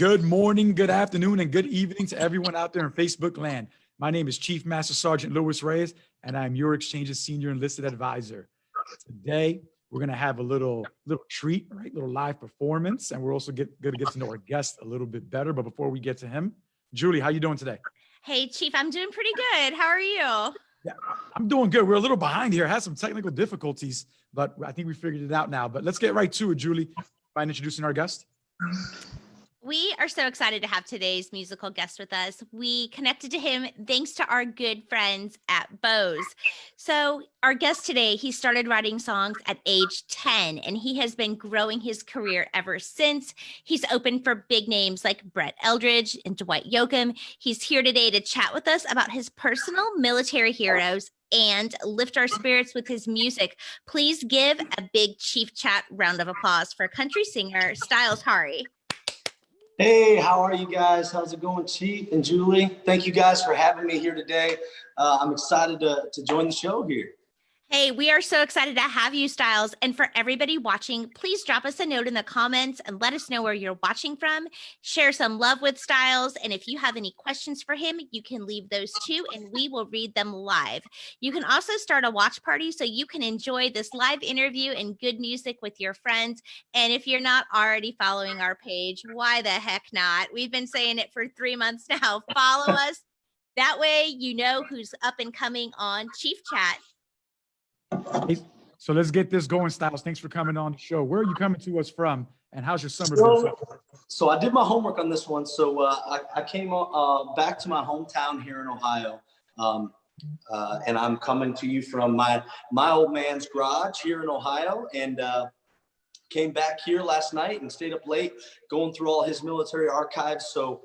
Good morning, good afternoon, and good evening to everyone out there in Facebook land. My name is Chief Master Sergeant Louis Reyes, and I'm your Exchange's Senior Enlisted Advisor. Today, we're gonna have a little little treat, right? Little live performance, and we're also get, gonna get to know our guest a little bit better. But before we get to him, Julie, how you doing today? Hey, Chief, I'm doing pretty good. How are you? Yeah, I'm doing good. We're a little behind here. Had some technical difficulties, but I think we figured it out now. But let's get right to it, Julie. Mind introducing our guest? We are so excited to have today's musical guest with us. We connected to him thanks to our good friends at Bose. So, our guest today, he started writing songs at age 10 and he has been growing his career ever since. He's opened for big names like Brett Eldredge and Dwight Yoakam. He's here today to chat with us about his personal military heroes and lift our spirits with his music. Please give a big Chief Chat round of applause for country singer Styles Haury. Hey, how are you guys? How's it going, Chief and Julie? Thank you guys for having me here today. Uh, I'm excited to, to join the show here. Hey, we are so excited to have you, Styles. And for everybody watching, please drop us a note in the comments and let us know where you're watching from. Share some love with Styles. And if you have any questions for him, you can leave those too, and we will read them live. You can also start a watch party so you can enjoy this live interview and good music with your friends. And if you're not already following our page, why the heck not? We've been saying it for three months now. Follow us. That way, you know who's up and coming on Chief Chat Hey, so let's get this going, Styles. Thanks for coming on the show. Where are you coming to us from, and how's your summer so, been? So I did my homework on this one. So uh, I, I, came uh, back to my hometown here in Ohio, um, uh, and I'm coming to you from my my old man's garage here in Ohio, and uh, came back here last night and stayed up late going through all his military archives. So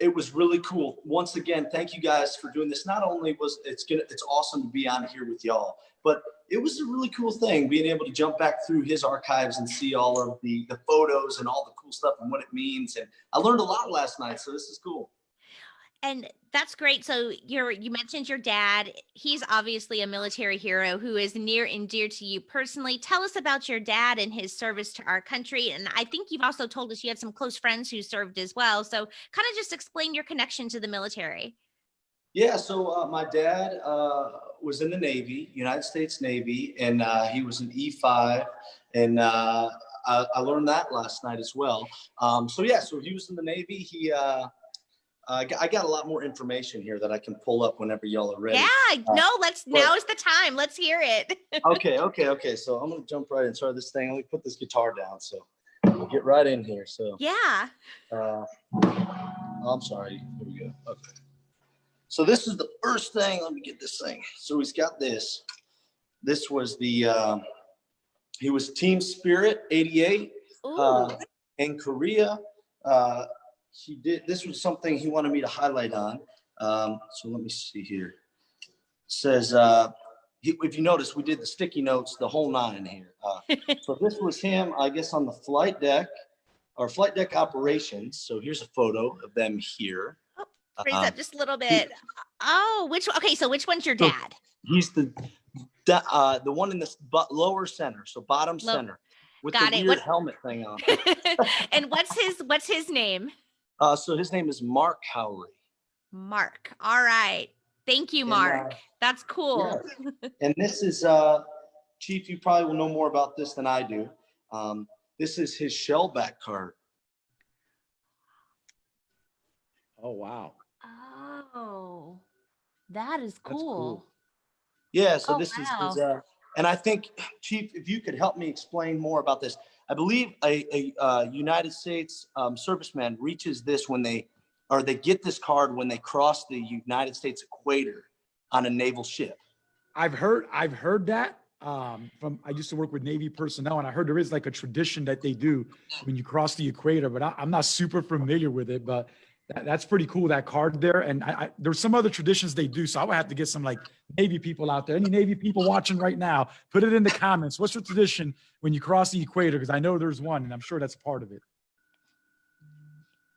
it was really cool. Once again, thank you guys for doing this. Not only was it's gonna, it's awesome to be on here with y'all, but it was a really cool thing being able to jump back through his archives and see all of the the photos and all the cool stuff and what it means. And I learned a lot last night, so this is cool. And that's great. So you're you mentioned your dad. He's obviously a military hero who is near and dear to you personally. Tell us about your dad and his service to our country. And I think you've also told us you had some close friends who served as well. So kind of just explain your connection to the military. Yeah, so uh, my dad uh, was in the Navy, United States Navy, and uh, he was an E5, and uh, I, I, learned that last night as well. Um, so yeah, so he was in the Navy. He, uh, I got a lot more information here that I can pull up whenever y'all are ready. Yeah, uh, no, let's. But, now is the time. Let's hear it. okay, okay, okay. So I'm gonna jump right in. Sorry, this thing. Let me put this guitar down. So we'll get right in here. So yeah. Uh, I'm sorry. Here we go. Okay. So this is the first thing. Let me get this thing. So he's got this. This was the, uh, he was Team Spirit 88 uh, in Korea. Uh, he did, this was something he wanted me to highlight on. Um, so let me see here. It says, uh, he, if you notice, we did the sticky notes, the whole nine here. Uh, so this was him, I guess, on the flight deck or flight deck operations. So here's a photo of them here. Raise uh, up just a little bit. Oh, which okay? So which one's your dad? He's the the, uh, the one in the lower center, so bottom Low. center, with Got the it. weird what? helmet thing on. and what's his what's his name? Uh, so his name is Mark Haury. Mark. All right. Thank you, Mark. And, uh, That's cool. Yeah. and this is uh, Chief. You probably will know more about this than I do. Um, this is his shellback card. Oh wow. Oh, that is cool. cool. Yeah, so oh, this wow. is, is uh, and I think, Chief, if you could help me explain more about this. I believe a, a uh, United States um, serviceman reaches this when they, or they get this card when they cross the United States equator on a naval ship. I've heard, I've heard that um, from, I used to work with Navy personnel and I heard there is like a tradition that they do when you cross the equator, but I, I'm not super familiar with it, but that, that's pretty cool, that card there. And I, I, there's some other traditions they do. So I would have to get some like Navy people out there. Any Navy people watching right now, put it in the comments. What's your tradition when you cross the equator? Because I know there's one and I'm sure that's part of it.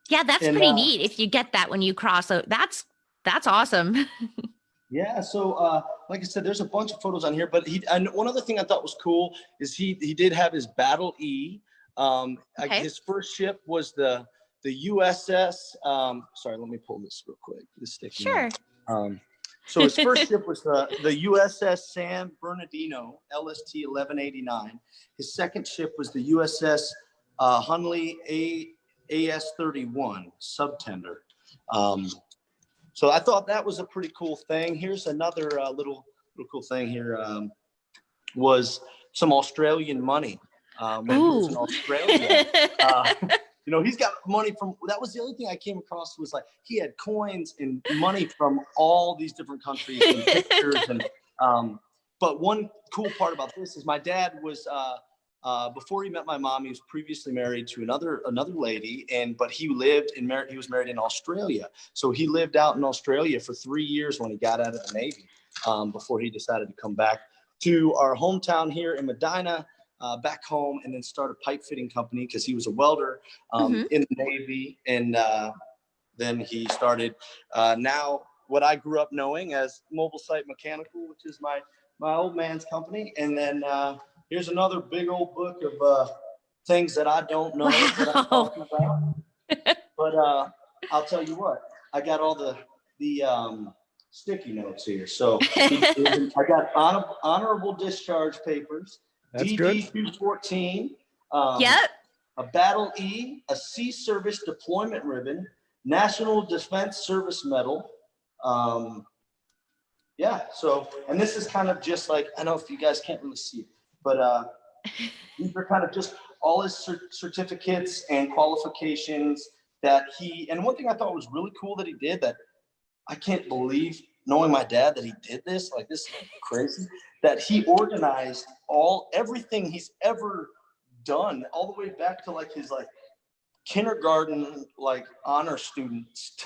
Yeah, that's and, pretty uh, neat if you get that when you cross. So that's that's awesome. yeah, so uh, like I said, there's a bunch of photos on here, but he and one other thing I thought was cool is he he did have his Battle E. Um, okay. his first ship was the the USS. Um, sorry, let me pull this real quick. This sticky. Sure. Um, so his first ship was the, the USS San Bernardino, LST 1189. His second ship was the USS uh, Hunley A, AS 31 subtender. Um, so I thought that was a pretty cool thing. Here's another uh, little, little cool thing here um, was some Australian money. Um, when he was in Ooh. Australia. Uh, you know, he's got money from, that was the other thing I came across was like, he had coins and money from all these different countries and pictures and, um, but one cool part about this is my dad was, uh, uh, before he met my mom, he was previously married to another, another lady and, but he lived in, mar- he was married in Australia. So he lived out in Australia for three years when he got out of the Navy, um, before he decided to come back to our hometown here in Medina, uh, back home and then start a pipe fitting company because he was a welder um, Mhm. in the Navy. And uh, then he started uh, now what I grew up knowing as Mobile Site Mechanical, which is my my old man's company. And then uh, here's another big old book of uh, things that I don't know that I'm Wow. talking about. but uh, I'll tell you what, I got all the the um, sticky notes here. So I got honor, honorable discharge papers. That's good. DD two fourteen. um, Yep. A Battle E, a Sea Service Deployment Ribbon, National Defense Service Medal. Um, yeah, so, and this is kind of just like, I know if you guys can't really see it, but uh, these are kind of just all his cer- certificates and qualifications that he, and one thing I thought was really cool that he did that I can't believe, knowing my dad, that he did this, like this is crazy, that he organized all, everything he's ever done, all the way back to like his like kindergarten, like honor students.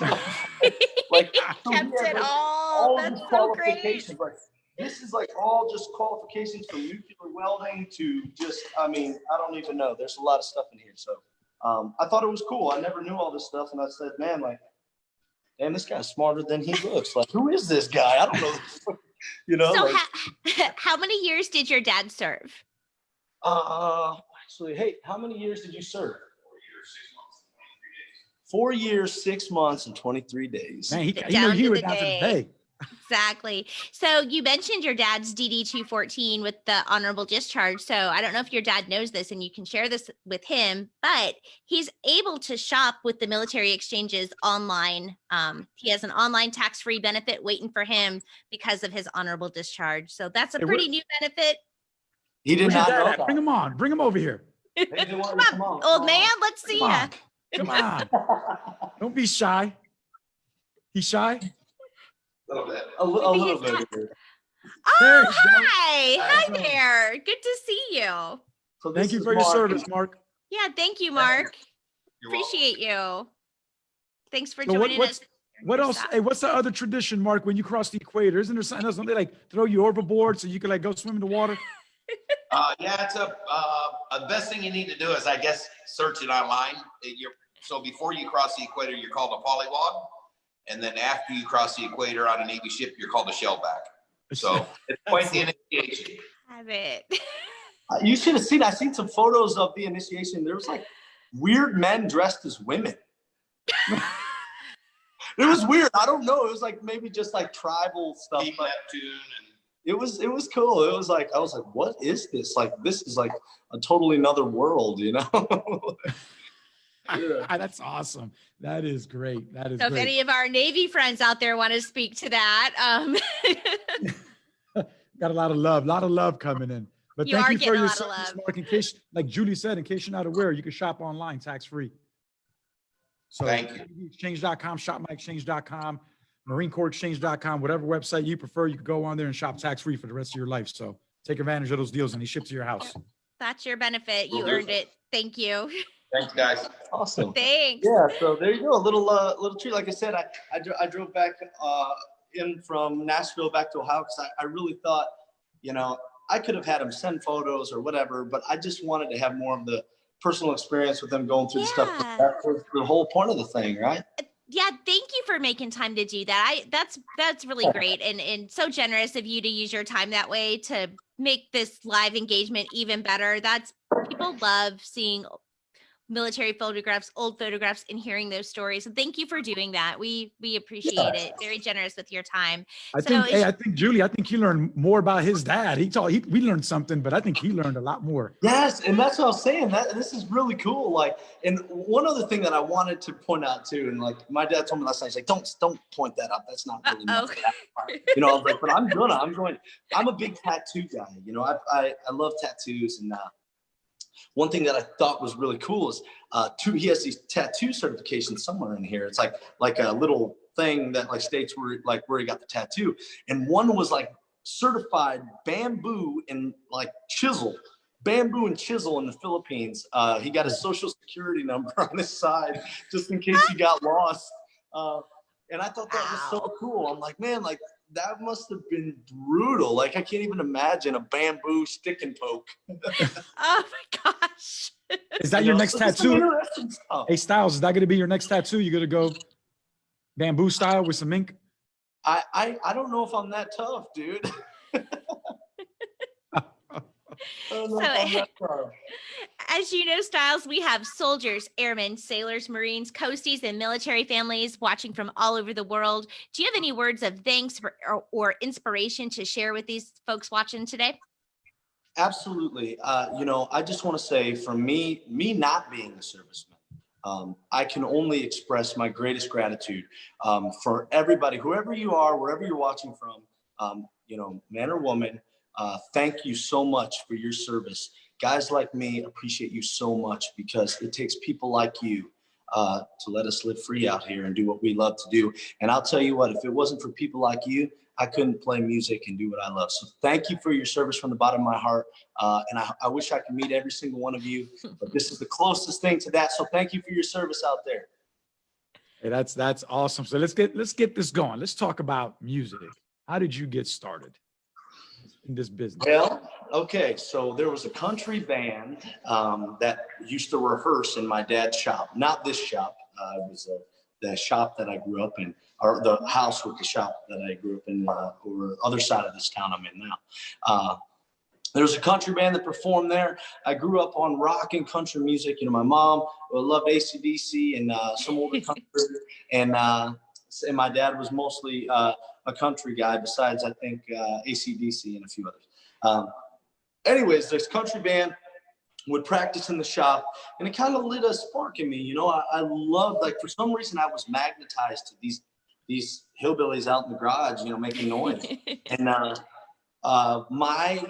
Like, so he Kept it like, all. That's so great. Like this is like all just qualifications from nuclear welding to just, I mean, I don't even know. There's a lot of stuff in here. So um, I thought it was cool. I never knew all this stuff. And I said, man, like, damn, this guy's smarter than he looks. Like, who is this guy? I don't know. you know, So like, ha- how many years did your dad serve? uh, actually, hey, how many years did you serve? Four years, six months, and 23 days. Man, he, D- he knew down you to were down to the day. Day. Exactly. So you mentioned your dad's DD 214 with the honorable discharge. So I don't know if your dad knows this and you can share this with him, but he's able to shop with the military exchanges online. Um, he has an online tax free benefit waiting for him because of his honorable discharge. So that's a pretty new benefit. He did not know that. Bring him on. Bring him over here. Hey, they want Come you- on, old man, let's see Come ya. on. Come on. Don't be shy. He's shy. A, little li- a little bit. he's Oh, you go. hi. Hi there. Good to see you. So Thank you is for your service, Mark. Yeah, thank you, Mark. You're welcome. Appreciate you. Thanks for So what- joining what's- us. What else? Hey, what's the other tradition, Mark, when you cross the equator? Isn't there something else? Don't they like throw you overboard so you can like go swim in the water? Uh, yeah, it's a, uh, the best thing you need to do is, I guess, search it online. You're, so before you cross the equator, you're called a polywog. And then after you cross the equator on a Navy ship, you're called a shellback. So it's quite the initiation. Have it. Uh, You should have seen, I seen some photos of the initiation. There was like weird men dressed as women. It was weird. I don't know. It was like maybe just like tribal stuff. Team But Neptune and it was it was cool. It was like I was like, what is this? Like this is like a totally another world, you know? Yeah. That's awesome. That is great. That is So if any of our Navy friends out there want to speak to that, um, Got a lot of love, a lot of love coming in. But You thank you for your lot service. Mark. In case, like Julie said, in case you're not aware, you can shop online tax free. So Thank you. exchange.com, shopmyexchange.com, marinecorpsexchange.com, whatever website you prefer, you can go on there and shop tax free for the rest of your life. So take advantage of those deals and they ship to your house. that's your benefit. You earned it. Thank you. thanks, guys. awesome. Thanks. Yeah, so there you go. A little uh, little treat. Like I said, I I, dro- I drove back uh, in from Nashville back to Ohio because I, I really thought, you know, I could have had them send photos or whatever, but I just wanted to have more of the personal experience with them going through the stuff. Yeah. That was the whole point of the thing, right? Yeah, thank you for making time to do that. I that's that's really great and and so generous of you to use your time that way to make this live engagement even better. That's people love seeing military photographs, old photographs, and hearing those stories. So thank you for doing that. We we appreciate it. Very generous with your time. I So think, hey, I think Julie, I think he learned more about his dad. He taught, he, we learned something, but I think he learned a lot more. Yes, and that's what I was saying. That this is really cool. Like, and one other thing that I wanted to point out too, and like my dad told me last night, he's like, "Don't don't point that out. That's not really my Uh-oh. You know, I was like, "But I'm gonna. I'm going. I'm a big tattoo guy. You know, I I, I love tattoos, and uh, one thing that I thought was really cool is uh, two. He has these tattoo certifications somewhere in here. It's like like a little thing that like states where like where he got the tattoo, and one was like certified bamboo and like chisel bamboo and chisel in the Philippines. Uh, he got a social security number on his side just in case he got lost. Uh, and I thought that was so cool. I'm like, man, like that must have been brutal. Like I can't even imagine a bamboo stick and poke. Oh my gosh. Is that You your know, next so tattoo? stuff. Hey Styles, is that gonna be your next tattoo? You gonna go bamboo style with some ink? I, I I don't know if I'm that tough, dude. I don't know if So- I'm that tough. As you know, Styles, we have soldiers, airmen, sailors, Marines, coasties, and military families watching from all over the world. Do you have any words of thanks for, or, or inspiration to share with these folks watching today? Absolutely. Uh, you know, I just want to say for me, me not being a serviceman, um, I can only express my greatest gratitude um, for everybody, whoever you are, wherever you're watching from, um, you know, man or woman, uh, thank you so much for your service. Guys like me appreciate you so much because it takes people like you uh, to let us live free out here and do what we love to do. And I'll tell you what, if it wasn't for people like you, I couldn't play music and do what I love. So thank you for your service from the bottom of my heart. Uh, and I, I wish I could meet every single one of you, but this is the closest thing to that. So thank you for your service out there. Hey, that's that's awesome. So let's get let's get this going. Let's talk about music. How did you get started in this business? Well, okay, so there was a country band um, that used to rehearse in my dad's shop. Not this shop. Uh, it was uh, the shop that I grew up in, or the house with the shop that I grew up in, uh, over other side of this town I'm in now. Uh, there was a country band that performed there. I grew up on rock and country music. You know, my mom loved ACDC and uh, some older country, and uh, and my dad was mostly uh, a country guy. Besides, I think uh, ACDC and a few others. Um, anyways, this country band would practice in the shop, and it kind of lit a spark in me. You know, I, I loved like for some reason I was magnetized to these these hillbillies out in the garage, you know, making noise. and uh, uh, my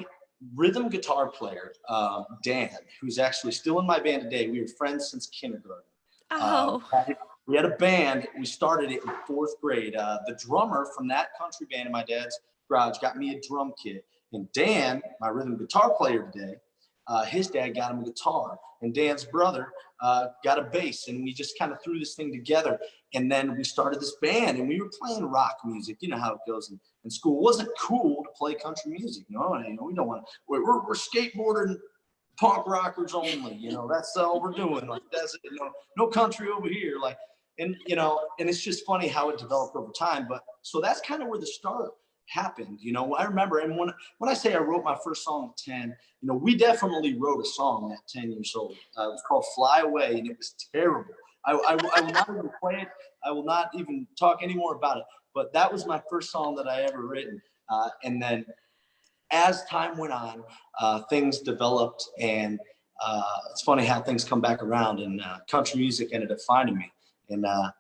rhythm guitar player, uh, Dan, who's actually still in my band today, we were friends since kindergarten. oh, Uh, we had a band. We started it in fourth grade. Uh, the drummer from that country band in my dad's garage got me a drum kit. And Dan, my rhythm guitar player today, uh, his dad got him a guitar. And Dan's brother uh, got a bass. And we just kind of threw this thing together. And then we started this band and we were playing rock music. You know how it goes in, in school. It wasn't cool to play country music. No, you know, we don't want to. We're, we're, we're skateboarding punk rockers only. You know, that's all we're doing. Like that's it. You know, no country over here. Like, and you know, and it's just funny how it developed over time. But so that's kind of where the start happened. You know, I remember, and when when I say I wrote my first song at ten, you know, we definitely wrote a song at ten years old. Uh, it was called "Fly Away," and it was terrible. I, I, I will not even play it. I will not even talk anymore about it. But that was my first song that I ever written. Uh, and then as time went on, uh, things developed, and uh, it's funny how things come back around. And uh, country music ended up finding me, and uh,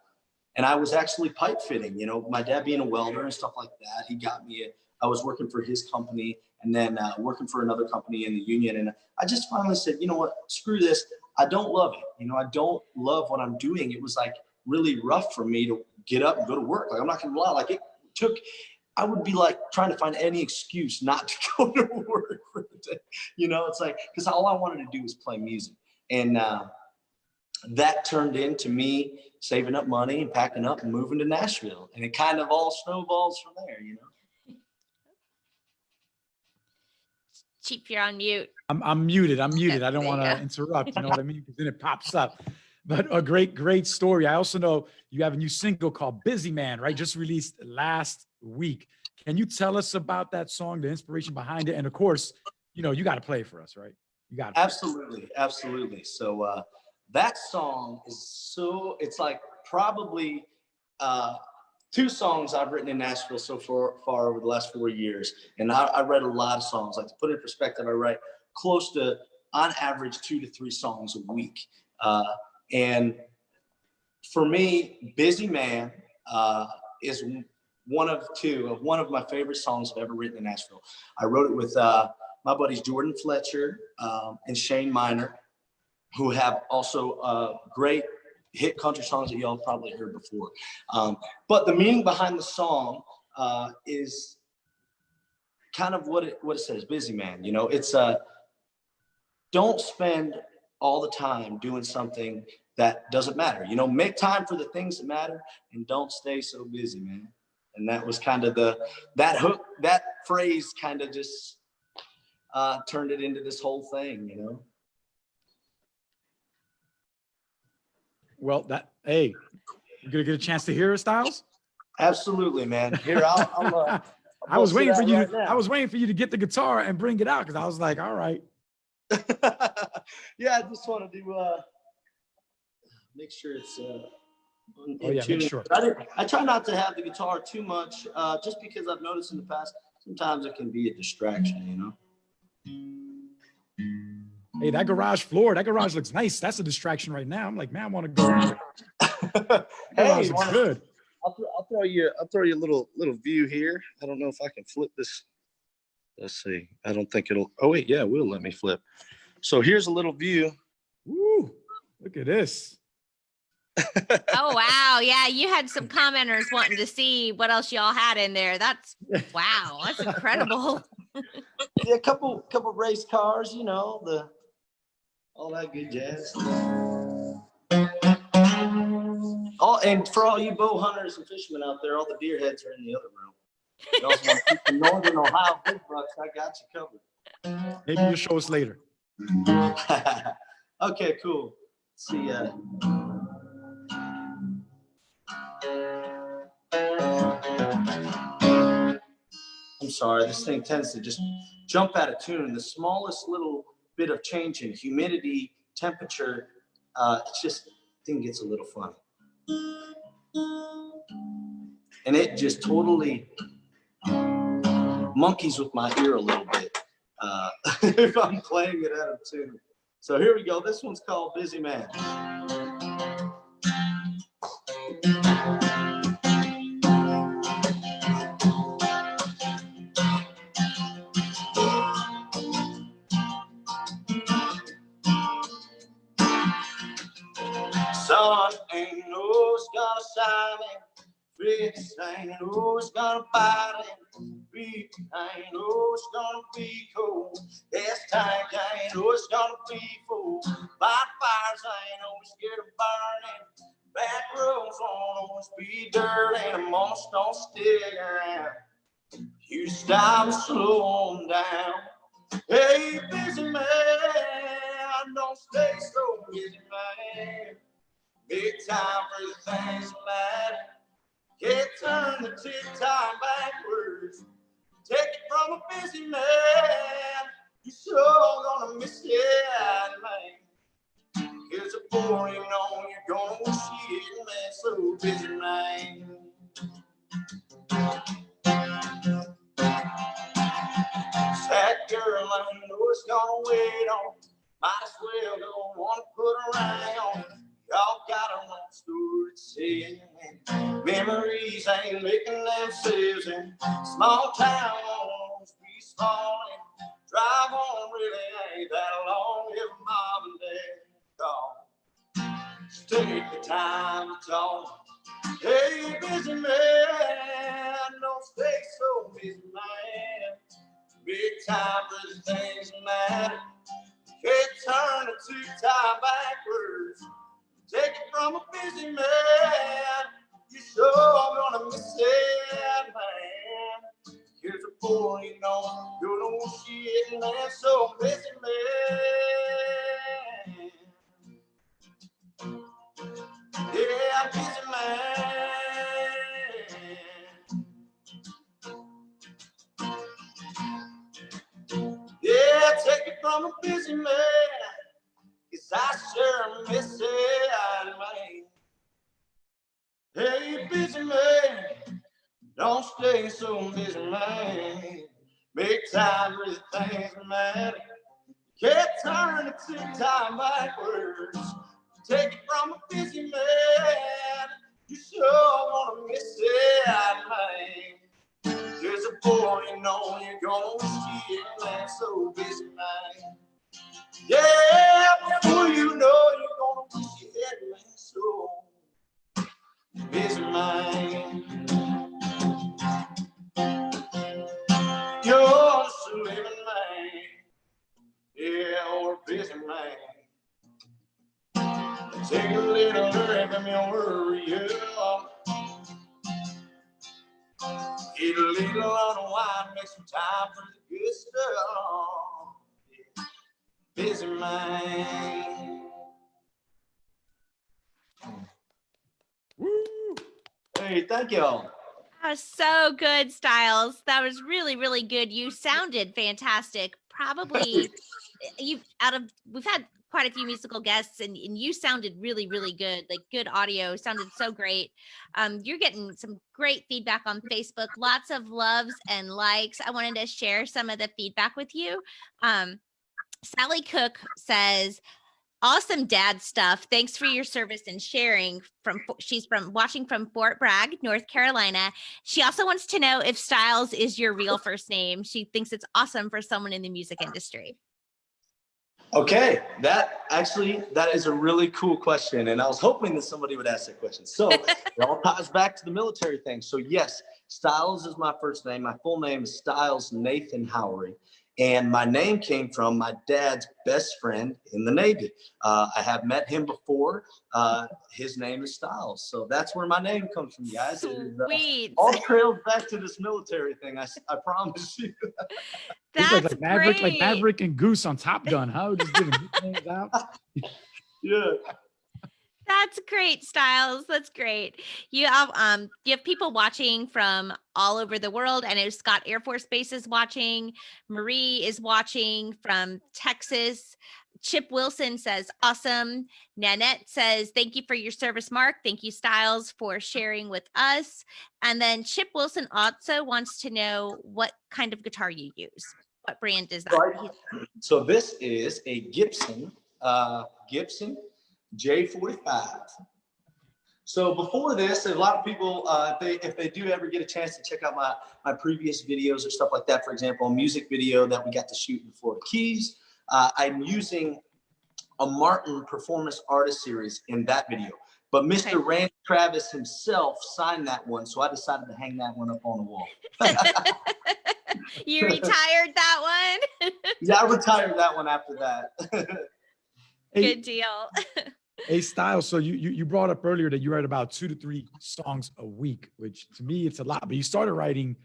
and I was actually pipe fitting. You know, my dad being a welder and stuff like that, he got me. I was working for his company, and then uh, working for another company in the union. And I just finally said, you know what, screw this. I don't love it. You know, I don't love what I'm doing. It was like really rough for me to get up and go to work. Like I'm not gonna lie, like it took I would be like trying to find any excuse not to go to work for the day. You know, it's like because all I wanted to do was play music. And uh, that turned into me saving up money and packing up and moving to Nashville. And it kind of all snowballs from there, you know. Cheap, you're on mute. I'm, I'm muted. I'm muted. I don't want to go. interrupt. You know what I mean? Because then it pops up. But a great, great story. I also know you have a new single called Busy Man, right? Just released last week. Can you tell us about that song, the inspiration behind it? And of course, you know, you got to play for us, right? You got to. Absolutely, absolutely. So uh, that song is so, it's like probably uh, two songs I've written in Nashville so far, far over the last four years. And I, I read a lot of songs. Like to put it in perspective, I write close to, on average, two to three songs a week. Uh, and for me, Busy Man uh, is one of two of one of my favorite songs I've ever written in Nashville. I wrote it with uh, my buddies Jordan Fletcher um, and Shane Minor, who have also uh, great hit country songs that y'all probably heard before. Um, but the meaning behind the song uh, is kind of what it what it says, busy man. You know, it's uh, don't spend all the time doing something that doesn't matter. You know, make time for the things that matter and don't stay so busy, man. And that was kind of the that hook that phrase kind of just uh, turned it into this whole thing, you know. Well, that, hey, you gonna get a chance to hear it, Styles? Absolutely, man. Here, I'll. I'll uh, I was waiting for you. right To. I was waiting for you to get the guitar and bring it out because I was like, all right. yeah, I just want to do uh make sure it's uh in- Oh, yeah, make sure. I, I try not to have the guitar too much, uh just because I've noticed in the past sometimes it can be a distraction, you know. Hey, that mm. garage floor, that garage looks nice. That's a distraction right now. I'm like, man, I want to go. in garage Hey, looks wanna- good. I'll, throw, I'll throw you I'll throw you a little little view here. I don't know if I can flip this. Let's see. I don't think it'll. Oh wait, yeah, it will let me flip. So here's a little view. Woo! Look at this. Oh wow, yeah, you had some commenters wanting to see what else y'all had in there. That's wow, that's incredible. Yeah, a couple couple race cars, you know, the all that good jazz. Oh, and for all you bow hunters and fishermen out there, all the deer heads are in the other room. You also want to keep the northern Ohio big bucks, I got you covered. Maybe you'll show us later. okay, cool. See, ya. I'm sorry, this thing tends to just jump out of tune. The smallest little bit of change in humidity, temperature, uh, it's just thing gets a little funny. And it just totally monkeys with my ear a little bit uh, if I'm playing it out of tune. So here we go. This one's called Busy Man. It. Fish ain't who's gonna bite it. Beat ain't who's gonna be cold. This tank ain't who's gonna be full. Light fires I ain't always scared of burning. Back roads won't always be dirty. And most don't stick around. You stop and slow 'em down. Hey, busy man, don't stay so busy, man. Big time for the things that matter. Can't turn the tick time backwards. Take it from a busy man. You sure gonna miss it, man. Here's a boring on you're gonna wish you didn't man. So busy, man. That girl I know it's gonna wait on. Might as well don't wanna put her around. Y'all got a long story to say. Memories ain't making themselves in small towns be small and drive on really ain't that long if mom and dad gone. Just take the time to talk. Hey, busy man, don't stay so busy, man. Big time the things matter. Can't turn the two time backwards. Take it from a busy man. You sure gonna miss it, man. Here's a boy, you know, you know shit, man. So busy man. Yeah, busy man. Yeah, take it from a busy man. So busy, man. Make time the things matter. Can't turn the tick time backwards. Take it from a busy man. You sure wanna miss that man. There's a boy you know you're gonna wish you man so busy man. Yeah, before you know you're gonna you had man so busy man. Yeah, busy man. Take a little hurry from your worry, yeah. Eat a little unwind, make some time for the good stuff. Busy man. Woo! Hey, thank y'all. Was so good, Styles. That was really, really good. You sounded fantastic. Probably you out of we've had quite a few musical guests and, and you sounded really, really good. Like good audio, sounded so great. Um, you're getting some great feedback on Facebook, lots of loves and likes. I wanted to share some of the feedback with you. Um, Sally Cook says, awesome dad stuff. Thanks for your service and sharing from, she's from watching from Fort Bragg, North Carolina. She also wants to know if Styles is your real first name. She thinks it's awesome for someone in the music industry. Okay, that actually, that is a really cool question. And I was hoping that somebody would ask that question. So it all ties back to the military thing. So yes, Styles is my first name. My full name is Styles Nathan Haury. And my name came from my dad's best friend in the Navy. Uh, I have met him before. Uh, his name is Styles. So that's where my name comes from, guys. It is, uh, Sweet. all trails back to this military thing. I, I promise you. That's like, like Maverick, like. Maverick and Goose on Top Gun. How just giving nicknames out? Yeah. That's great, Styles. That's great. You have um you have people watching from all over the world. I know Scott Air Force Base is watching. Marie is watching from Texas. Chip Wilson says, awesome. Nanette says, thank you for your service, Mark. Thank you, Styles, for sharing with us. And then Chip Wilson also wants to know what kind of guitar you use. What brand is that? So this is a Gibson, uh, Gibson J45. So before this, a lot of people, uh, if they if they do ever get a chance to check out my my previous videos or stuff like that, for example, a music video that we got to shoot in Florida Keys, uh, I'm using a Martin Performance Artist Series in that video. But Mr. Okay. Randy Travis himself signed that one, so I decided to hang that one up on the wall. you retired that one? Yeah, I retired that one after that. Good deal. Hey, style So you, you you brought up earlier that you write about two to three songs a week, which to me it's a lot. But you started writing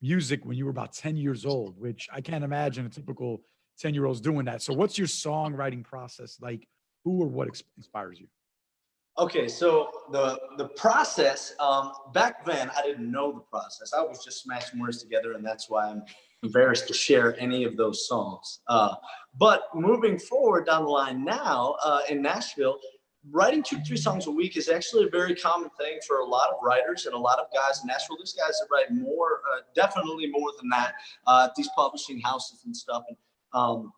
music when you were about 10 years old, which I can't imagine a typical 10 year old's doing that. So what's your songwriting process like? Who or what inspires you? Okay, so the the process um, back then I didn't know the process. I was just smashing words together, and that's why I'm embarrassed to share any of those songs. Uh, but moving forward down the line now uh, in Nashville, writing two three songs a week is actually a very common thing for a lot of writers and a lot of guys in Nashville. There's guys that write more, uh, definitely more than that. Uh, these publishing houses and stuff. And um,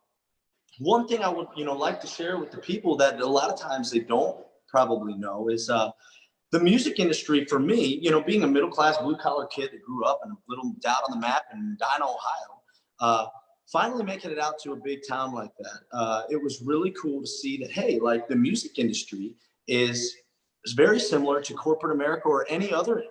one thing I would you know like to share with the people that a lot of times they don't probably know is uh, the music industry for me, you know, being a middle class blue collar kid that grew up in a little down on the map in Dino, Ohio, uh, finally making it out to a big town like that. Uh, it was really cool to see that, hey, like the music industry is, is very similar to corporate America or any other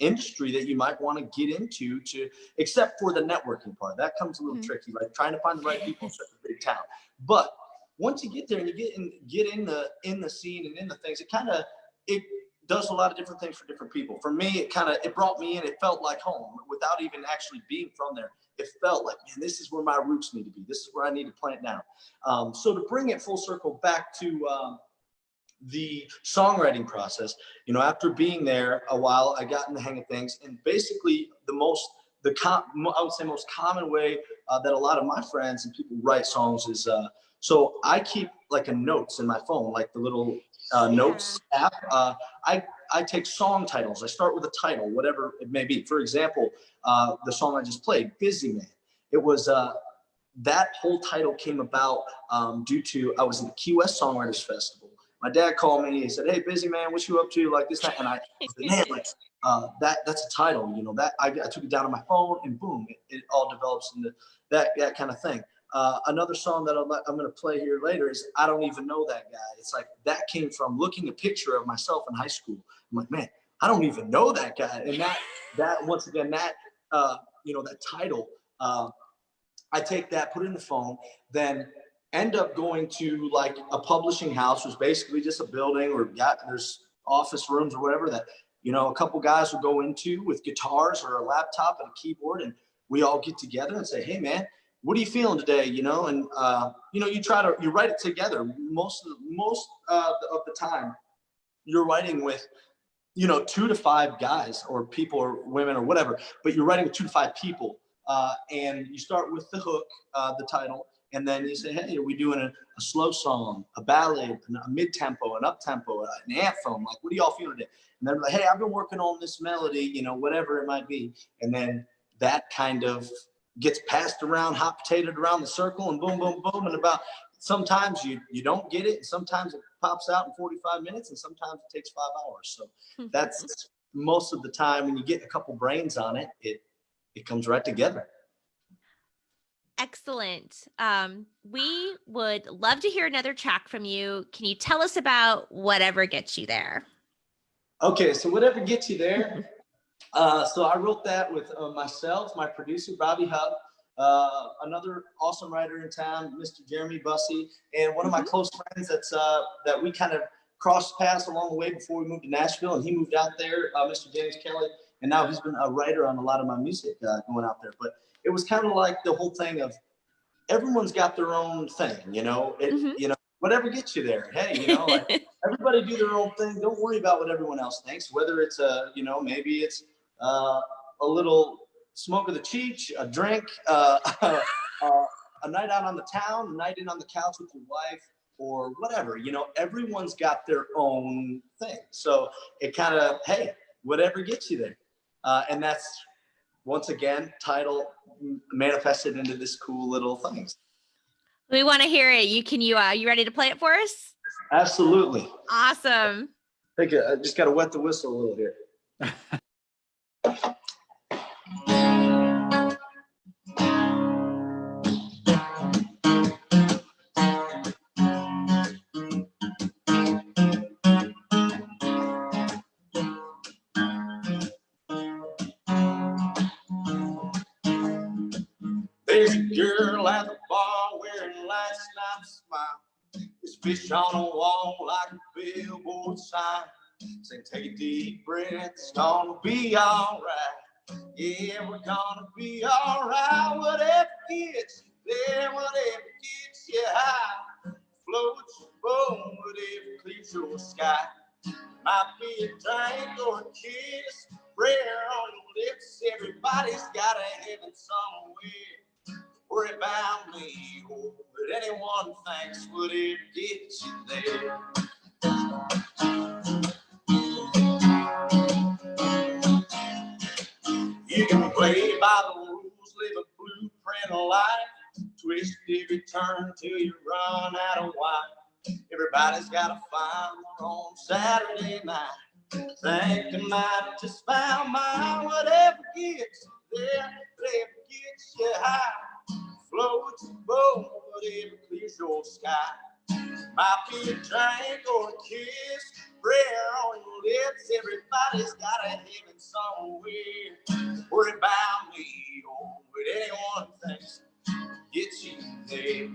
industry that you might want to get into to except for the networking part that comes a little Mhm. tricky like trying to find the right people in such a big town but once you get there and you get in get in the in the scene and in the things it kind of it does a lot of different things for different people. For me it kind of it brought me in it felt like home without even actually being from there. It felt like man this is where my roots need to be. This is where i need to plant now. um, so to bring it full circle back to um, the songwriting process you know after being there a while i got in the hang of things and basically the most the com- i would say most common way uh, that a lot of my friends and people write songs is uh, so I keep like a notes in my phone, like the little uh, notes app. Uh, I I take song titles. I start with a title, whatever it may be. For example, uh, the song I just played, Busy Man. It was, uh, that whole title came about um, due to, I was in the Key West Songwriters Festival. My dad called me, he said, hey, Busy Man, what you up to like this night? And I, I said, man, like, uh, that that's a title, you know, that I, I took it down on my phone and boom, it, it all develops into that, that kind of thing. Uh, another song that I'm, I'm going to play here later is I Don't Even Know That Guy. It's like that came from looking a picture of myself in high school. I'm like, man, I don't even know that guy. And that, that once again, that, uh, you know, that title, uh, I take that, put it in the phone, then end up going to like a publishing house, was basically just a building or got, there's office rooms or whatever that, you know, a couple guys will go into with guitars or a laptop and a keyboard and we all get together and say, hey man, what are you feeling today? You know, and uh, you know, you try to you write it together. Most of the, most uh, of the time, you're writing with, you know, two to five guys or people or women or whatever. But you're writing with two to five people, uh, and you start with the hook, uh, the title, and then you say, hey, are we doing a, a slow song, a ballad, a mid tempo, an up tempo, an anthem? Like, what do y'all feeling today? And they're like, hey, I've been working on this melody, you know, whatever it might be, and then that kind of gets passed around, hot potatoed around the circle and boom, boom, boom. And about sometimes you, you don't get it. and Sometimes it pops out in 45 minutes and sometimes it takes five hours. So that's most of the time when you get a couple brains on it, it, it comes right together. Excellent. Um, we would love to hear another track from you. Can you tell us about whatever gets you there? Okay, so whatever gets you there, uh, so I wrote that with uh, myself, my producer, Bobby Hub, uh, another awesome writer in town, Mr. Jeremy Bussey, and one of my Mhm. close friends that's uh, that we kind of crossed paths along the way before we moved to Nashville, and he moved out there, uh, Mr. James Kelly, and now he's been a writer on a lot of my music uh, going out there. But it was kind of like the whole thing of everyone's got their own thing, you know, it, Mhm. you know, whatever gets you there. Hey, you know, like, everybody do their own thing. Don't worry about what everyone else thinks, whether it's a, you know, maybe it's uh, a little smoke of the cheech, a drink, uh, uh, a night out on the town, a night in on the couch with your wife, or whatever. You know, everyone's got their own thing. So it kind of, hey, whatever gets you there. Uh, and that's, once again, title manifested into this cool little thing. we want to hear it. You can you uh you ready to play it for us? Absolutely. Awesome. Think I just got to wet the whistle a little here. fish on a wall like a billboard sign. Say, take a deep breath, it's gonna be alright. Yeah, we're gonna be alright. Whatever gets you there, whatever gets you high. Float your boat, whatever clears your sky. Might be a drink or a kiss, prayer on your lips. Everybody's got a heaven somewhere. Worry about me, what anyone thinks, whatever gets you there. You can play by the rules, live a blueprint of life. Twist every turn till you run out of wine. Everybody's gotta find their own Saturday night. Think I might just found mine. Whatever gets you there, whatever gets you high. Float your boat, whatever clears your sky. Might be a drink or a kiss, prayer on your lips. Everybody's got a heaven somewhere. Worry about me oh, or what anyone thinks gets you there.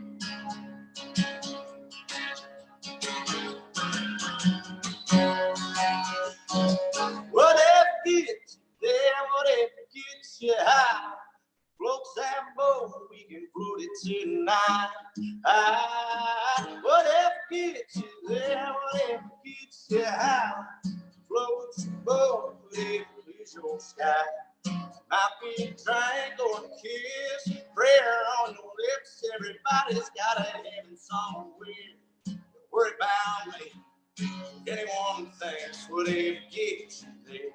Whatever gets you there, whatever gets you high. Floats that boat, we can float it tonight. Ah, whatever gets you there, whatever gets you high. Floats your boat, whatever clears your sky. Might be a or a kiss, prayer on your lips. Everybody's got a heaven somewhere. Worry about me, Anyone thinks would ever get you there.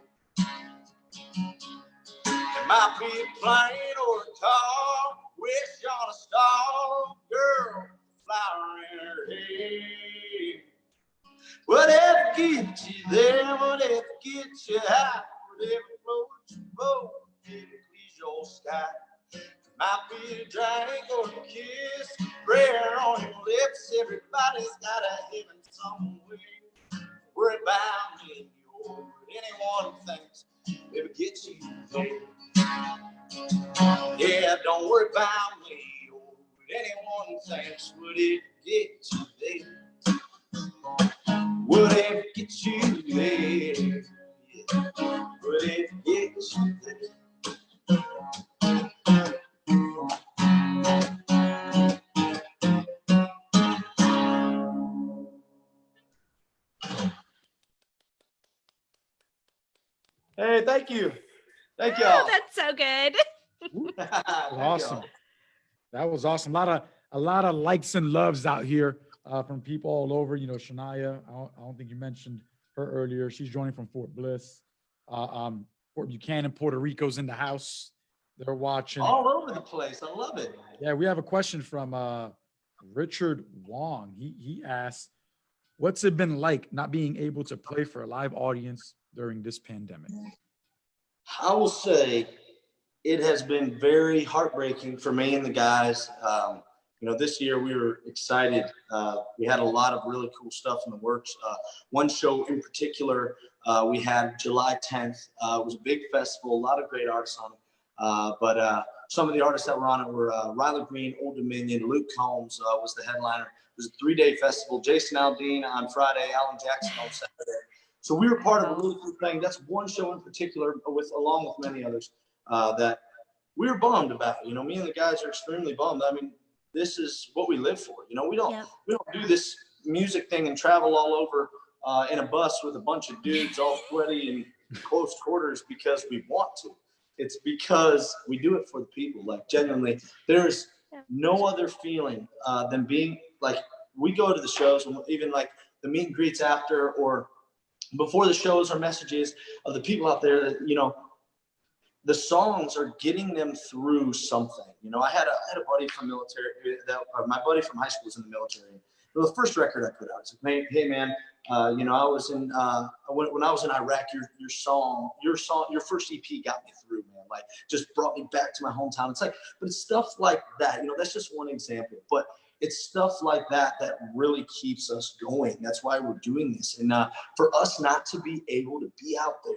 Might be a plane or a car, wish on a star, girl, flower in her hair. Whatever gets you there, whatever gets you high, whatever floats your boat, whatever please your sky. Might be a drink or was awesome. A lot of, a lot of likes and loves out here uh, from people all over, you know, Shania, I don't, I don't think you mentioned her earlier. She's joining from Fort Bliss. Uh, um, Fort Buchanan, Puerto Rico's in the house. They're watching. All over the place. I love it. Yeah, we have a question from uh, Richard Wong. He he asked, "What's it been like not being able to play for a live audience during this pandemic?" I will say it has been very heartbreaking for me and the guys. Um, you know, this year we were excited. Uh, we had a lot of really cool stuff in the works. Uh, one show in particular, uh, we had July 10th. Uh, it was a big festival, a lot of great artists on it. Uh, but uh, some of the artists that were on it were uh, Riley Green, Old Dominion, Luke Combs uh, was the headliner. It was a three-day festival. Jason Aldean on Friday, Alan Jackson on Saturday. So we were part of a really cool thing. That's one show in particular, with along with many others, uh, that we were bummed about. You know, me and the guys are extremely bummed. I mean, this is what we live for. You know, we don't Yep. we don't do this music thing and travel all over uh, in a bus with a bunch of dudes all sweaty and close quarters because we want to. It's because we do it for the people. Like genuinely, there's no other feeling uh, than being like we go to the shows and even like the meet and greets after or before the shows or messages of the people out there that you know the songs are getting them through something. You know, I had a, I had a buddy from military that or my buddy from high school was in the military. It the first record I put out. It's like, hey, hey man, uh, you know, I was in uh, when, when I was in Iraq. Your your song, your song, your first EP got me through, man. Like, just brought me back to my hometown. It's like, but it's stuff like that. You know, that's just one example. But it's stuff like that that really keeps us going. That's why we're doing this. And uh, for us not to be able to be out there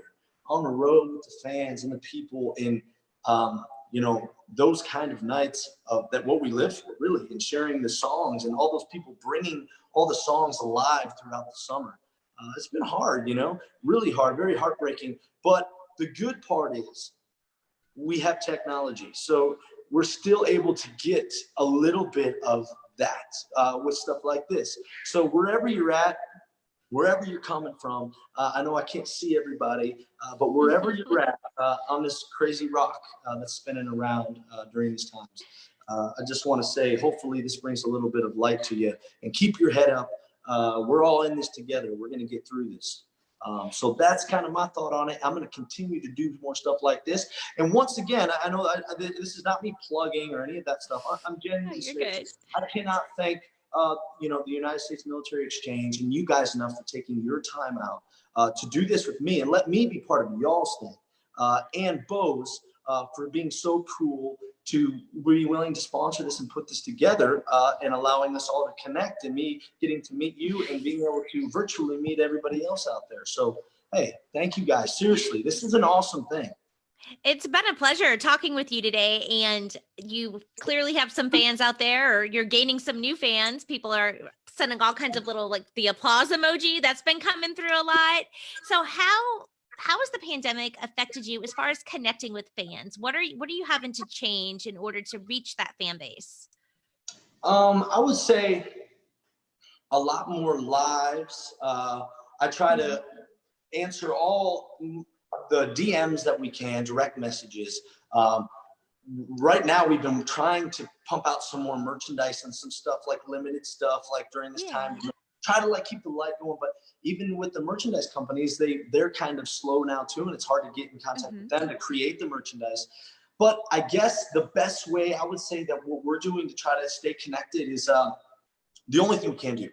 on the road with the fans and the people and um, you know those kind of nights of that what we live for really and sharing the songs and all those people bringing all the songs alive throughout the summer. Uh, it's been hard you know really hard very heartbreaking. But the good part is we have technology so we're still able to get a little bit of that uh, with stuff like this. So wherever you're at wherever you're coming from. Uh, I know I can't see everybody, uh, but wherever you're at uh, on this crazy rock uh, that's spinning around uh, during these times, uh, I just want to say, hopefully, this brings a little bit of light to you and keep your head up. Uh, we're all in this together. We're going to get through this. Um, so that's kind of my thought on it. I'm going to continue to do more stuff like this. And once again, I I know I, I, this is not me plugging or any of that stuff. I, I'm genuinely good. I cannot thank uh, you know the United States Military Exchange and you guys enough for taking your time out uh, to do this with me and let me be part of y'all's thing. Uh, and Bose uh, for being so cool to be willing to sponsor this and put this together uh, and allowing us all to connect and me getting to meet you and being able to virtually meet everybody else out there. So hey, thank you guys. Seriously, this is an awesome thing. It's been a pleasure talking with you today. And you clearly have some fans out there, or you're gaining some new fans. People are sending all kinds of little like the applause emoji that's been coming through a lot. So how how has the pandemic affected you as far as connecting with fans? What are you what are you having to change in order to reach that fan base? Um, I would say a lot more lives. Uh, I try to answer all the DMs that we can, direct messages. Um, right now, we've been trying to pump out some more merchandise and some stuff like limited stuff, like during this time, try to like keep the light going. But even with the merchandise companies, they they're kind of slow now too, and it's hard to get in contact with them to create the merchandise. But I guess the best way I would say that what we're doing to try to stay connected is uh, the only thing we can do.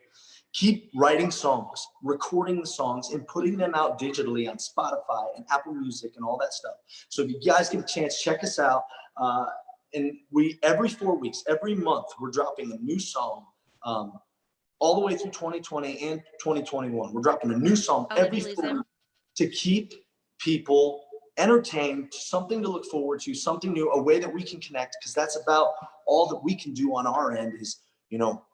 Keep writing songs, recording the songs, and putting them out digitally on Spotify and Apple Music and all that stuff. So if you guys get a chance, check us out. Uh, and we every four weeks, every month, we're dropping a new song. Um, all the way through 2020 and 2021, we're dropping a new song Oh, every four weeks to keep people entertained, something to look forward to, something new, a way that we can connect, because that's about all that we can do on our end is, you know,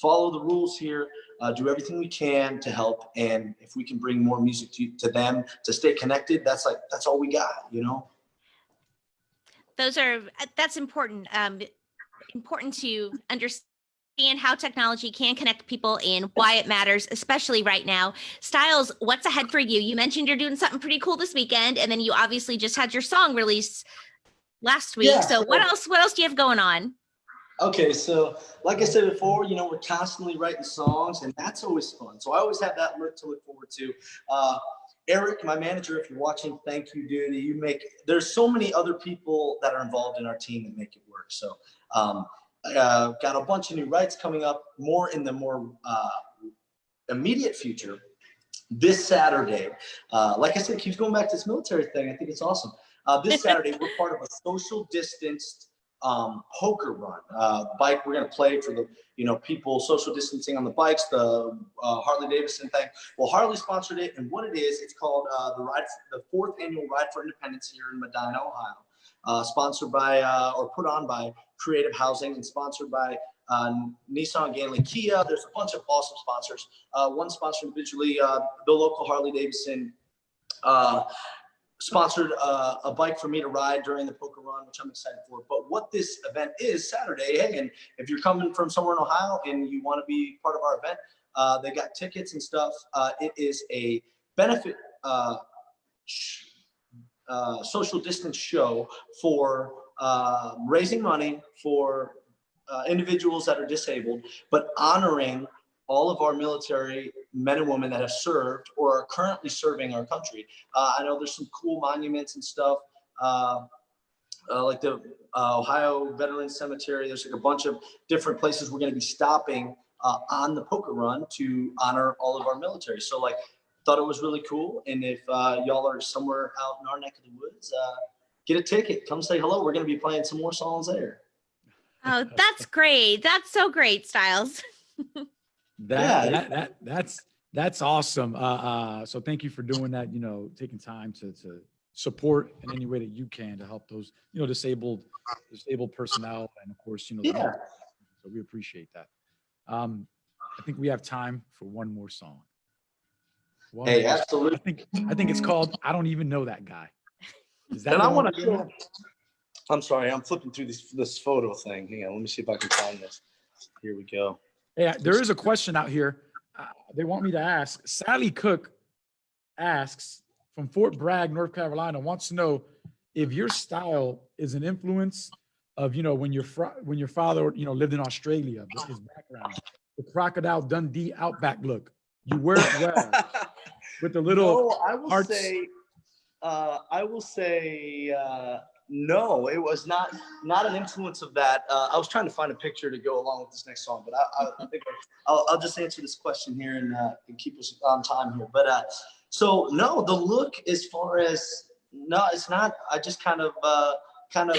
follow the rules here, uh, do everything we can to help. And if we can bring more music to, to them to stay connected, that's like, that's all we got, you know? those are that's important um important to understand how technology can connect people and why it matters especially right now. Styles what's ahead for you? You mentioned you're doing something pretty cool this weekend and then you obviously just had your song released last week. Yeah, so what else what else do you have going on Okay, so like I said before, you know, we're constantly writing songs, and that's always fun. So I always have that look to look forward to. Uh, Eric, my manager, if you're watching, thank you, dude. You make there's so many other people that are involved in our team that make it work. So um, uh, got a bunch of new rights coming up, more in the more uh, immediate future. This Saturday, uh, like I said, keeps going back to this military thing. I think it's awesome. Uh, this Saturday, we're part of a social distanced um, poker run. Uh, bike, we're going to play for the, you know, people social distancing on the bikes, the uh, Harley Davidson thing. Well, Harley sponsored it, and what it is, it's called uh, the ride, the fourth annual Ride for Independence here in Medina, Ohio. Uh, sponsored by uh, or put on by Creative Housing and sponsored by uh, Nissan, Ganley, Kia. There's a bunch of awesome sponsors. One sponsor individually, the local Harley Davidson. Uh, sponsored uh, a bike for me to ride during the poker run, which I'm excited for. But what this event is Saturday, hey, and if you're coming from somewhere in Ohio and you want to be part of our event, uh, they got tickets and stuff. Uh, it is a benefit uh, uh, social distance show for uh, raising money for uh, individuals that are disabled, but honoring all of our military men and women that have served or are currently serving our country. Uh, I know there's some cool monuments and stuff, uh, uh, like the uh, Ohio Veterans Cemetery. There's like a bunch of different places we're going to be stopping uh, on the poker run to honor all of our military. So like, thought it was really cool. And if uh, y'all are somewhere out in our neck of the woods, get a ticket. Come say hello. We're going to be playing some more songs there. oh that's great that's so great styles That, Yeah. that, that that's that's awesome. Uh, uh, so thank you for doing that. You know, taking time to to support in any way that you can to help those you know disabled disabled personnel and of course you know. Yeah. So we appreciate that. Um, I think we have time for one more song. One Hey, more song. I think I think it's called "I Don't Even Know That Guy." Is that And I want to. I'm sorry, I'm flipping through this this photo thing. Hang on, let me see if I can find this. Here we go. Yeah, there is a question out here. Uh, they want me to ask. Sally Cook asks from Fort Bragg, North Carolina, wants to know if your style is an influence of you know when your when your father you know lived in Australia, his background, the crocodile Dundee outback look. You wear it well with the little. no, I will say, uh, I will say, uh, no, it was not not an influence of that. Uh, I was trying to find a picture to go along with this next song, but I, I, think I'll, I'll just answer this question here and, uh, and keep us on time here. But uh, so no, the look as far as no, it's not. I just kind of uh, kind of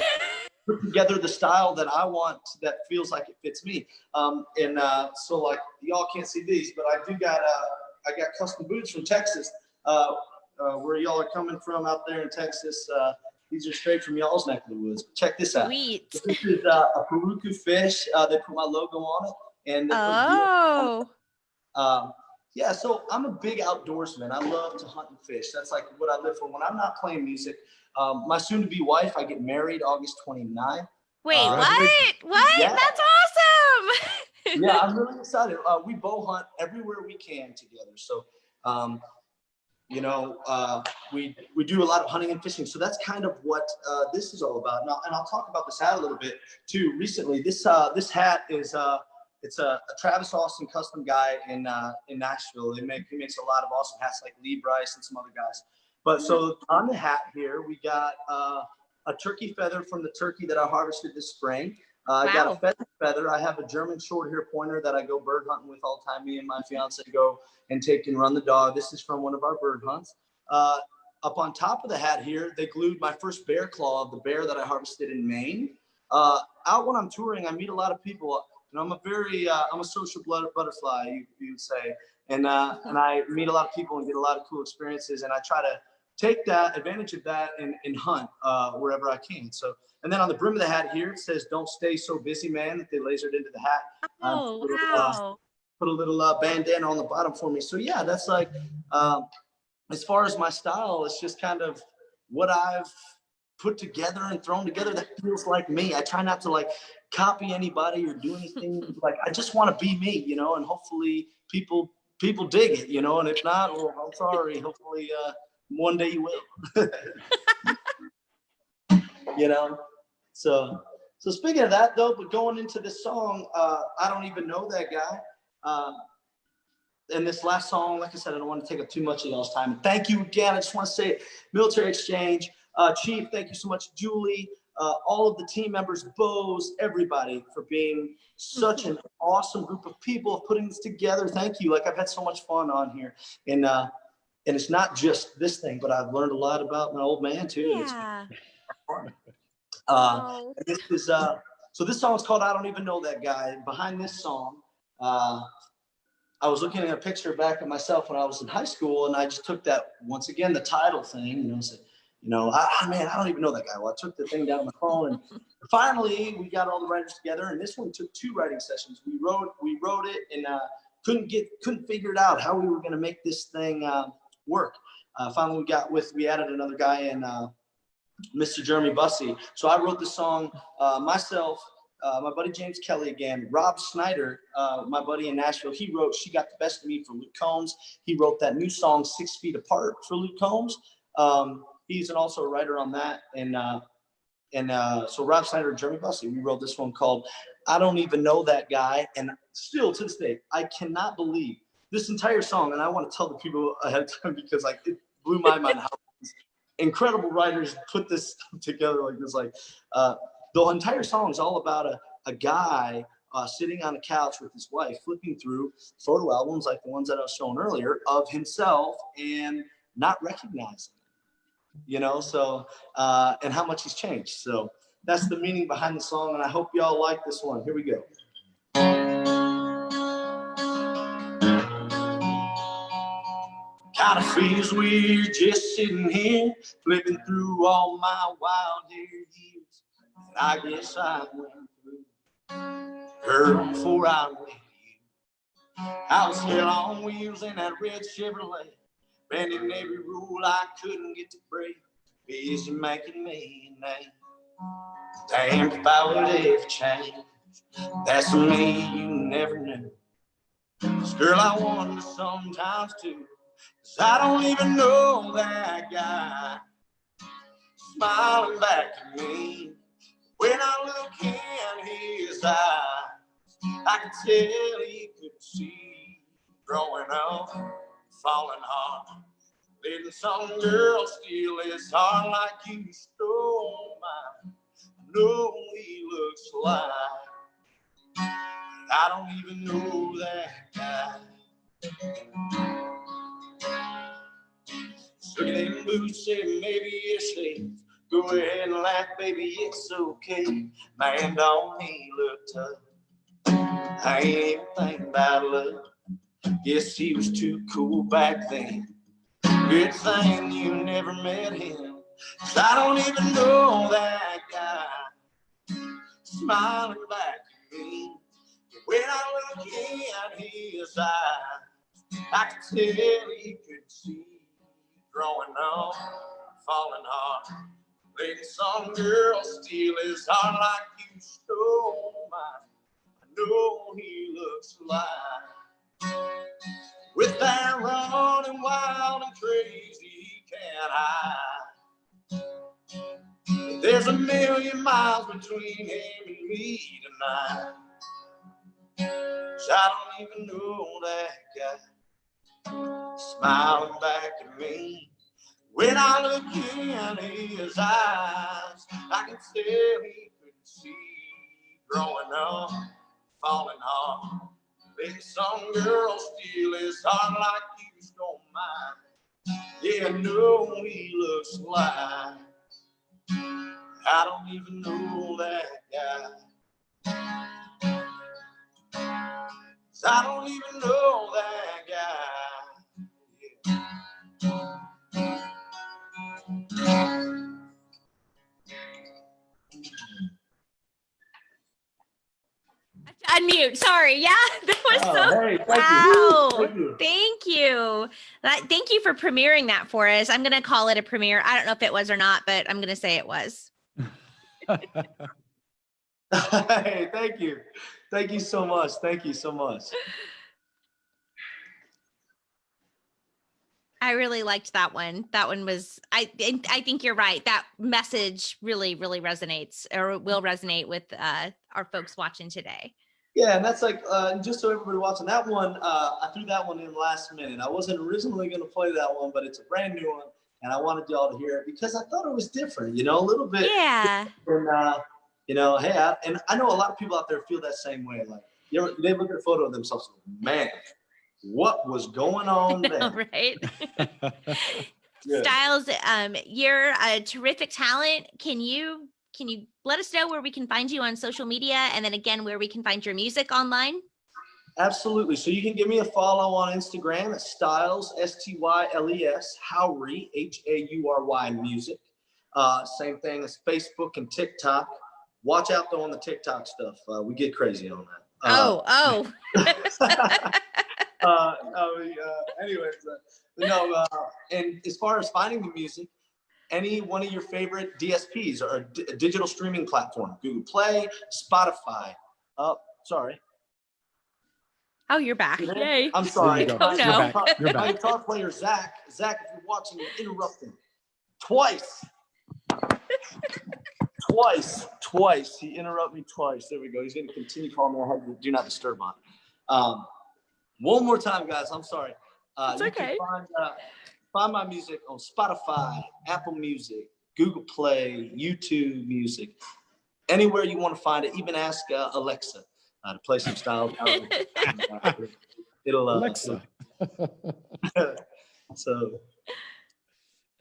put together the style that I want that feels like it fits me. Um, and uh, so like y'all can't see these, but I do got uh, I got custom boots from Texas. Where y'all are coming from out there in Texas. These are straight from y'all's neck of the woods. Check this out. sweet This is uh, a Pirarucu fish. Uh, they put my logo on it, and oh um, yeah, so I'm a big outdoorsman. I love to hunt and fish. That's like what I live for. When I'm not playing music, um, my soon-to-be wife, I get married August 29th. wait Uh, what what Yeah. that's awesome Yeah, I'm really excited. Uh, we bow hunt everywhere we can together. So, um, you know, uh, we we do a lot of hunting and fishing. So that's kind of what uh, this is all about. Now, and I'll talk about this hat a little bit too. Recently, this uh, this hat is uh, it's a, a Travis Austin custom guy in uh, in Nashville. They make he makes a lot of awesome hats like Lee Brice and some other guys. But so on the hat here, we got uh, a turkey feather from the turkey that I harvested this spring. Uh, I got a feather feather. I have a German short hair pointer that I go bird hunting with all the time. Me and my fiance go and take and run the dog. This is from one of our bird hunts. Uh, up on top of the hat here, they glued my first bear claw of the bear that I harvested in Maine. Uh, out when I'm touring, I meet a lot of people. And I'm a very, uh, I'm a social blood butterfly, you, you would say. And, uh, and I meet a lot of people and get a lot of cool experiences. And I try to take that advantage of that and, and hunt uh, wherever I can. So, and then on the brim of the hat here, it says, don't stay so busy, man, that they lasered into the hat. Um, Oh, put a little, uh, wow. put a little uh, bandana on the bottom for me. So yeah, that's like, um, as far as my style, it's just kind of what I've put together and thrown together that feels like me. I try not to like copy anybody or do anything. like I just want to be me, you know, and hopefully people people dig it, you know. And if not, well, I'm sorry. Hopefully, uh, one day you will. you know. So so speaking of that though, but going into this song, uh, I don't even know that guy. Um, and this last song, like I said, I don't want to take up too much of y'all's time. And thank you again. I just want to say, Military Exchange, uh, Chief, thank you so much, Julie, uh, all of the team members, Bose, everybody for being such an awesome group of people putting this together. Thank you. Like I've had so much fun on here, and uh, and it's not just this thing, but I've learned a lot about my old man too. and Yeah. Uh, Oh, this is uh so this song's called I Don't Even Know That Guy. Behind this song, uh I was looking at a picture back of myself when I was in high school and I just took that once again the title thing, you know, said, you know, ah man, I don't even know that guy. Well, I took the thing down on my phone and finally we got all the writers together and this one took two writing sessions. We wrote we wrote it and uh couldn't get couldn't figure it out how we were gonna make this thing uh, work. Uh, finally we got with we added another guy in uh Mr. Jeremy Bussey. So I wrote the song uh, myself, uh, my buddy James Kelly again, Rob Snyder, uh, my buddy in Nashville. He wrote "She Got the Best of Me" for Luke Combs. He wrote that new song Six Feet Apart" for Luke Combs. Um, he's an also a writer on that, and uh, and uh, so Rob Snyder and Jeremy Bussey. We wrote this one called "I Don't Even Know That Guy," and still to this day, I cannot believe this entire song. And I want to tell the people ahead of time because like it blew my mind how incredible writers put this stuff together like this. Like uh, the entire song is all about a, a guy uh, sitting on a couch with his wife, flipping through photo albums like the ones that I was showing earlier of himself and not recognizing. You know, so uh, and how much he's changed. So that's the meaning behind the song, and I hope y'all like this one. Here we go. Kinda we're just sitting here, flipping through all my wild years. And I guess I went through her before I met you. I was still on wheels in that red Chevrolet, bending every rule I couldn't get to break. Busy making me a name. Damn if I would ever change. That's me you never knew. girl, I wonder sometimes too. Cause I don't even know that guy smiling back at me. When I look in his eyes, I can tell he could see growing up, falling hard. Letting some girl steal his heart like you stole mine. I know he looks like I don't even know that guy. Look boots, say maybe it's safe. Go ahead and laugh, baby, it's okay. Man, don't he look tough? I ain't even thinking about love. Guess he was too cool back then. Good thing you never met him. 'Cause I don't even know that guy smiling back at me. When I look in his eyes, I can tell he could see growing up, falling hard. Letting some girl steal his heart like you stole mine. I know he looks like with that running wild and crazy he can't hide. There's a million miles between him and me tonight. I don't even know that guy smiling back at me. When I look in his eyes, I can tell he couldn't see growing up, falling hard. Maybe some girl steal his heart like you stole mine. Yeah, no, he looks like I don't even know that guy. I don't even know that Unmute. Sorry. Yeah. That was so. Oh, hey, thank Wow. you. Thank you. Thank you. That, thank you for premiering that for us. I'm going to call it a premiere. I don't know if it was or not, but I'm going to say it was. hey, thank you. Thank you so much. Thank you so much. I really liked that one. That one was I I think you're right. That message really really resonates or will resonate with uh our folks watching today. Yeah, and that's like uh, just so everybody watching that one. Uh, I threw that one in last minute. I wasn't originally going to play that one, but it's a brand new one, and I wanted y'all to hear it because I thought it was different. You know, a little bit. Yeah. And uh, you know, hey, I, and I know a lot of people out there feel that same way. Like, you ever, they look at a photo of themselves, man, what was going on know, there? right? Styles, um, you're a terrific talent. Can you can you let us know where we can find you on social media and then again where we can find your music online? Absolutely. So you can give me a follow on Instagram at Styles S T Y L E S Haury H A U R Y Music. Uh, same thing as Facebook and TikTok. Watch out though on the TikTok stuff. Uh, we get crazy on that. Uh, oh, oh. uh, no, we, uh, anyways, uh, no, uh, and as far as finding the music, any one of your favorite DSPs or d- digital streaming platform, Google Play, Spotify. Oh, sorry. Oh, you're back. You there? Yay. I'm sorry. You. Oh, no. You're back. You're My guitar player, Zach. Zach, if you're watching, you're interrupting. Twice. twice. Twice. He interrupted me twice. There we go. He's going to continue calling me. I had the do not disturb on. Um, one more time, guys. I'm sorry. Uh, It's you can okay. Find, uh, find my music on Spotify, Apple Music, Google Play, YouTube Music, anywhere you want to find it. Even ask uh, Alexa uh, to play some styles. It'll uh, Alexa. So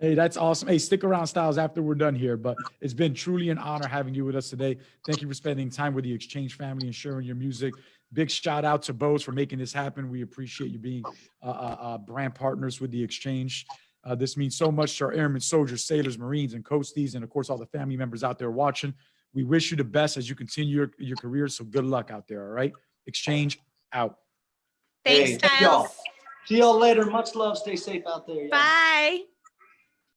Hey, that's awesome. Hey, stick around, Styles, after we're done here. But it's been truly an honor having you with us today. Thank you for spending time with the Exchange family and sharing your music. Big shout out to Bose for making this happen. We appreciate you being uh, uh, uh, brand partners with the Exchange. Uh, this means so much to our airmen, soldiers, sailors, Marines, and coasties, and of course, all the family members out there watching. We wish you the best as you continue your, your career. So good luck out there. All right. Exchange out. Thanks, Hey, y'all. Styles. see y'all later. Much love. Stay safe out there. Bye.